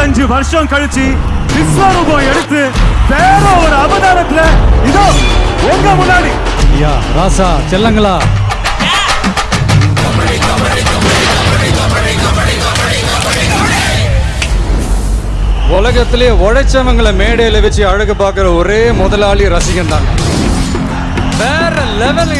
இருபத்தஞ்சு வருஷம் கழிச்சு விஸ்வரூபம் எடுத்து வேற ஒரு அவதாரத்துல இதோ உங்க முன்னாடி. ஐயா ராசா செல்லங்களா? உலகத்திலே உழைச்சவங்களை மேடையில வச்சு அழகு பார்க்கிற ஒரே முதலாளி ரசிகன் தான் வேற லெவல்